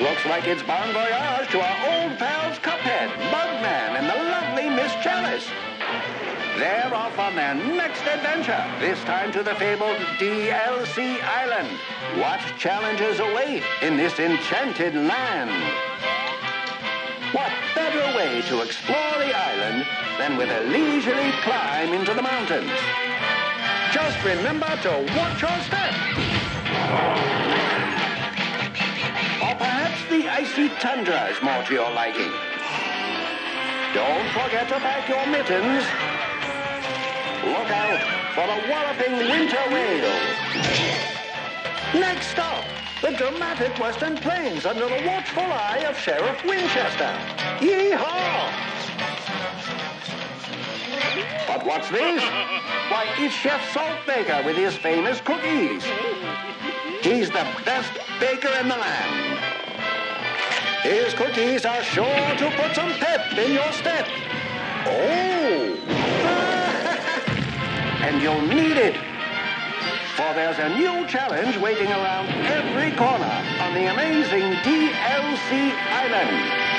like it's bon voyage to our old pals Cuphead, Mugman, and the lovely Miss Chalice. They're off on their next adventure, this time to the fabled DLC Island. What challenges await in this enchanted land? What better way to explore the island than with a leisurely climb into the mountains? Just remember to watch your step. Icy tundra is more to your liking. Don't forget to pack your mittens. Look out for the walloping winter whale. Next stop, the dramatic Western Plains under the watchful eye of Sheriff Winchester. Yeehaw! But what's this? Why, it's Chef Saltbaker with his famous cookies. He's the best baker in the land. His cookies are sure to put some pep in your step. Oh! and you'll need it. For there's a new challenge waiting around every corner on the amazing DLC Island.